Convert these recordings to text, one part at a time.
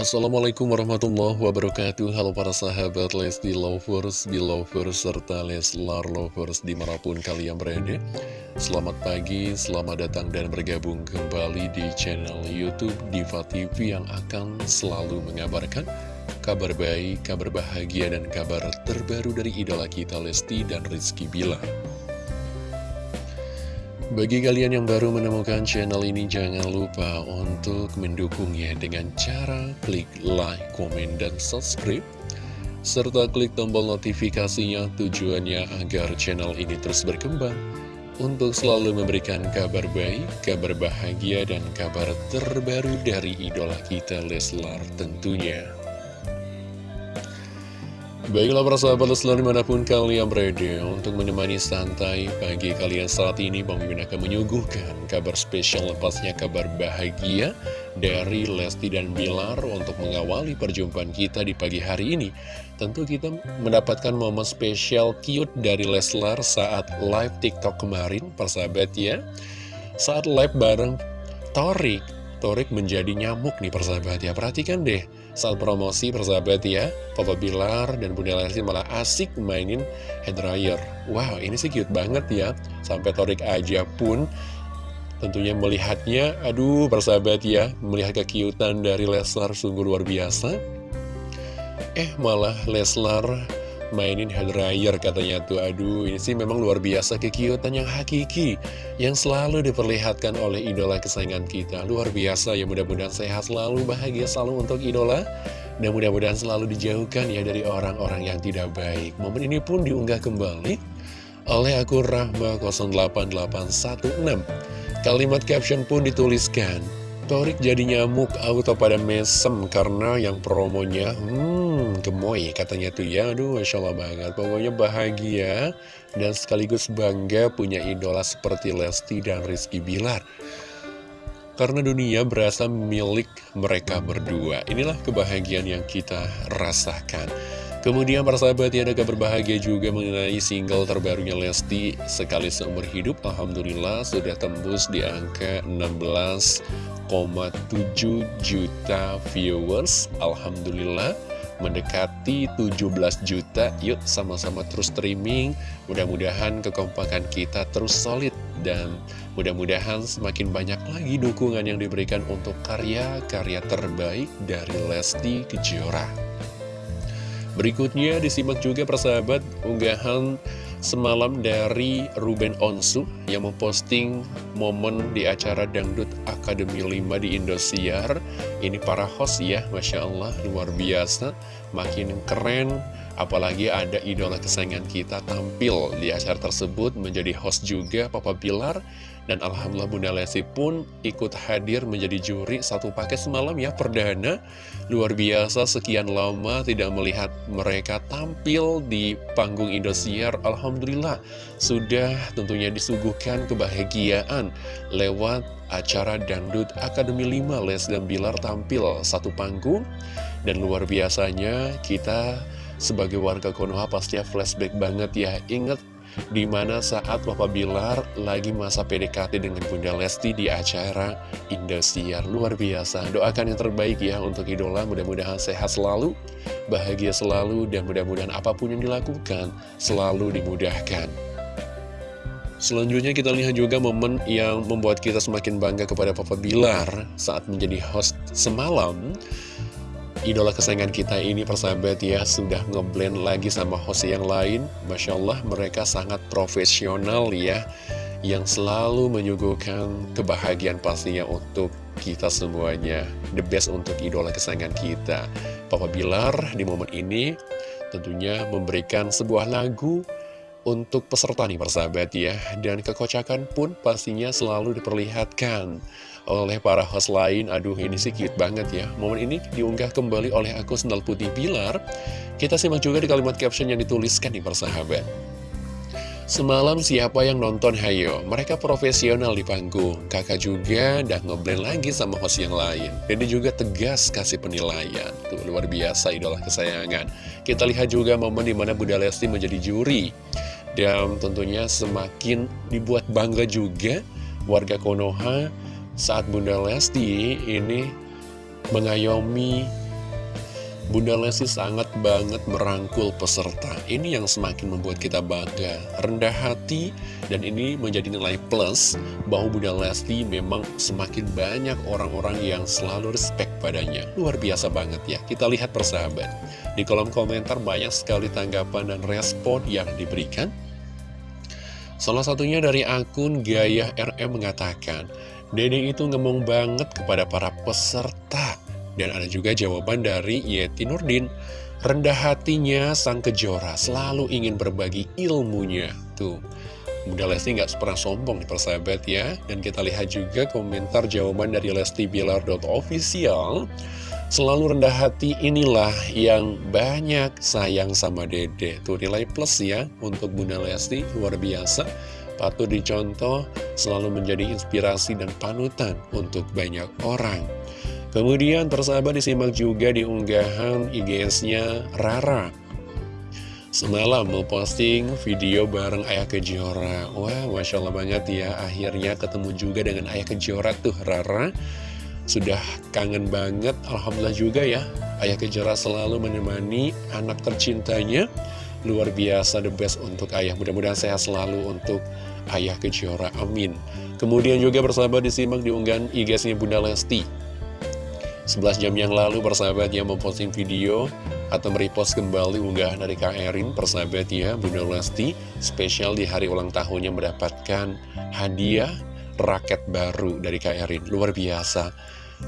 Assalamualaikum warahmatullahi wabarakatuh. Halo para sahabat Lesti Lovers, Belovers, serta Leslar Lovers di mana pun kalian berada. Selamat pagi, selamat datang dan bergabung kembali di channel Youtube Diva TV yang akan selalu mengabarkan kabar baik, kabar bahagia, dan kabar terbaru dari idola kita Lesti dan Rizky Bilar bagi kalian yang baru menemukan channel ini, jangan lupa untuk mendukungnya dengan cara klik like, komen, dan subscribe. Serta klik tombol notifikasinya tujuannya agar channel ini terus berkembang. Untuk selalu memberikan kabar baik, kabar bahagia, dan kabar terbaru dari idola kita Leslar tentunya. Baiklah para sahabat selalu di mana pun kalian berada untuk menemani santai pagi kalian saat ini Bang Mimin akan menyuguhkan kabar spesial lepasnya kabar bahagia dari Lesti dan Bilar untuk mengawali perjumpaan kita di pagi hari ini. Tentu kita mendapatkan momen spesial cute dari Leslar saat live TikTok kemarin persahabat ya. Saat live bareng Torik. Torik menjadi nyamuk nih persahabat ya. Perhatikan deh saat promosi persahabat ya. Papa Bilar dan Bunda Lesti malah asik mainin hair dryer. Wow ini sih cute banget ya. Sampai Torik aja pun tentunya melihatnya Aduh persahabat ya Melihat kekiutan dari Leslar sungguh luar biasa. Eh malah Leslar mainin hair dryer katanya tuh. Aduh ini sih memang luar biasa kekiutan yang hakiki Yang selalu diperlihatkan oleh idola kesayangan kita. Luar biasa ya mudah-mudahan sehat selalu bahagia selalu untuk idola. Dan mudah-mudahan selalu dijauhkan ya dari orang-orang yang tidak baik. Momen ini pun diunggah kembali oleh akun Rahma 08816 Kalimat caption pun dituliskan Torik jadi nyamuk auto pada mesem karena yang promonya hmm gemoy katanya tuh ya. Aduh Masya Allah banget. Pokoknya bahagia dan sekaligus bangga punya idola seperti Lesti dan Rizky Bilar. Karena dunia berasa milik mereka berdua. Inilah kebahagiaan yang kita rasakan Kemudian para sahabat ya ada kabar bahagia juga mengenai single terbarunya Lesti Sekali seumur hidup Alhamdulillah sudah tembus di angka 16,7 juta viewers. Alhamdulillah mendekati 17 juta. Yuk sama-sama terus streaming. Mudah-mudahan kekompakan kita terus solid Dan mudah-mudahan semakin banyak lagi dukungan yang diberikan untuk karya-karya terbaik dari Lesti Kejora Berikutnya disimak juga persahabat unggahan semalam dari Ruben Onsu yang memposting momen di acara Dangdut Akademi 5 di Indosiar. Ini para host ya, Masya Allah, luar biasa, makin keren. Apalagi ada idola kesayangan kita tampil di acara tersebut menjadi host juga Papa Pilar dan Alhamdulillah Bunda Lesti pun ikut hadir menjadi juri satu paket semalam ya perdana. Luar biasa sekian lama tidak melihat mereka tampil di panggung Indosiar. Alhamdulillah sudah tentunya disuguhkan kebahagiaan lewat acara Dangdut Akademi 5 Les dan Bilar tampil satu panggung. Dan luar biasanya kita sebagai warga Konoha pasti flashback banget ya. Ingat Di mana saat Papa Bilar lagi masa PDKT dengan Bunda Lesti di acara Indosiar. Luar biasa, doakan yang terbaik ya untuk idola. Mudah-mudahan sehat selalu, bahagia selalu Dan mudah-mudahan apa pun yang dilakukan selalu dimudahkan. Selanjutnya kita lihat juga momen yang membuat kita semakin bangga kepada Papa Bilar saat menjadi host semalam idola kesayangan kita ini persahabat ya sudah ngeblend lagi sama host yang lain. Masya Allah mereka sangat profesional ya yang selalu menyuguhkan kebahagiaan pastinya untuk kita semuanya. The best untuk idola kesayangan kita. Papa Bilar di momen ini tentunya memberikan sebuah lagu untuk peserta nih persahabat ya Dan kekocakan pun pastinya selalu diperlihatkan oleh para host lain. Aduh ini sih cute banget ya. Momen ini diunggah kembali oleh aku Sendal Putih Pilar. Kita simak juga di kalimat caption yang dituliskan nih persahabat. Semalam siapa yang nonton? Hayo? Mereka profesional di panggung. Kakak juga udah ngeblend lagi sama host yang lain. Dia juga tegas kasih penilaian. Tuh luar biasa idola kesayangan. Kita lihat juga momen di mana Bunda Lesti menjadi juri dan tentunya semakin dibuat bangga juga warga Konoha saat Bunda Lesti ini mengayomi Bunda Lesti sangat banget merangkul peserta. Ini yang semakin membuat kita bangga, rendah hati, dan ini menjadi nilai plus bahwa Bunda Lesti memang semakin banyak orang-orang yang selalu respect padanya. Luar biasa banget ya, kita lihat persahabat. Di kolom komentar banyak sekali tanggapan dan respon yang diberikan. Salah satunya dari akun Gaya RM mengatakan, Dede itu ngomong banget kepada para peserta dan ada juga jawaban dari Yeti Nurdin. Rendah hatinya sang kejora selalu ingin berbagi ilmunya. Tuh, Bunda Lesti nggak pernah sombong nih persahabat ya. Dan kita lihat juga komentar jawaban dari Lesti Bilar.official. Selalu rendah hati inilah yang banyak sayang sama dede. Tuh nilai plus ya untuk Bunda Lesti luar biasa. Patut dicontoh, selalu menjadi inspirasi dan panutan untuk banyak orang. Kemudian persahabat disimak juga di unggahan IGS-nya Rara Semalam memposting video bareng Ayah Kejora Wah, Masya Allah banget ya Akhirnya ketemu juga dengan Ayah Kejora tuh Rara Sudah kangen banget Alhamdulillah juga ya. Ayah Kejora selalu menemani anak tercintanya. Luar biasa the best untuk ayah. Mudah-mudahan sehat selalu untuk Ayah Kejora. Amin. Kemudian juga bersahabat disimak di unggahan IGS-nya Bunda Lesti. 11 jam yang lalu persahabat yang memposting video atau merepost kembali unggahan dari Kak Erin persahabat ya Bunda Lesti spesial di hari ulang tahunnya mendapatkan hadiah raket baru dari Kak Erin. Luar biasa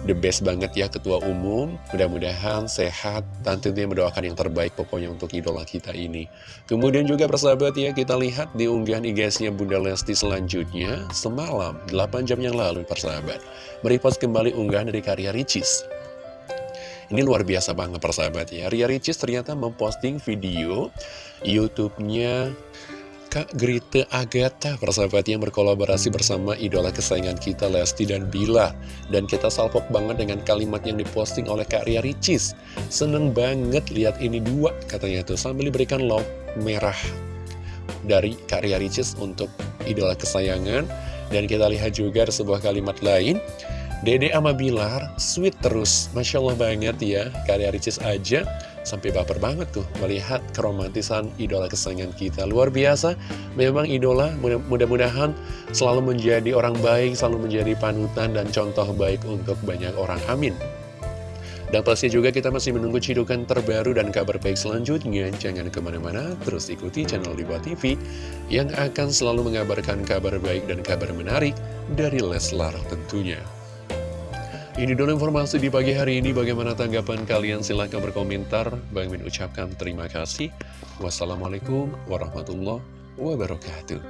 the best banget ya ketua umum. Mudah-mudahan sehat. Dan tentunya mendoakan yang terbaik pokoknya untuk idola kita ini. Kemudian juga persahabat ya kita lihat di unggahan IG-nya Bunda Lesti selanjutnya semalam 8 jam yang lalu persahabat. Merepost kembali unggahan dari karya Ricis. Ini luar biasa banget persahabat ya. Ria Ricis ternyata memposting video YouTube-nya Kak Grita Agatha persahabat yang berkolaborasi bersama idola kesayangan kita Lesti dan Bila. Dan kita salpok banget dengan kalimat yang diposting oleh Kak Ria Ricis. Seneng banget lihat ini dua katanya tuh sambil diberikan love merah dari Kak Ria Ricis untuk idola kesayangan. Dan kita lihat juga ada sebuah kalimat lain. Dede sama Bilar, sweet terus. Masya Allah banget ya, karya Ricis aja sampai baper banget tuh melihat keromantisan idola kesayangan kita. Luar biasa, memang idola mudah-mudahan selalu menjadi orang baik, selalu menjadi panutan dan contoh baik untuk banyak orang. Amin. Dan pasti juga kita masih menunggu cidukan terbaru dan kabar baik selanjutnya. Jangan ke mana-mana, terus ikuti channel Diva TV yang akan selalu mengabarkan kabar baik dan kabar menarik dari Leslar tentunya. Ini dulu informasi di pagi hari ini. Bagaimana tanggapan kalian? Silahkan berkomentar. Bang Min ucapkan terima kasih. Wassalamualaikum warahmatullahi wabarakatuh.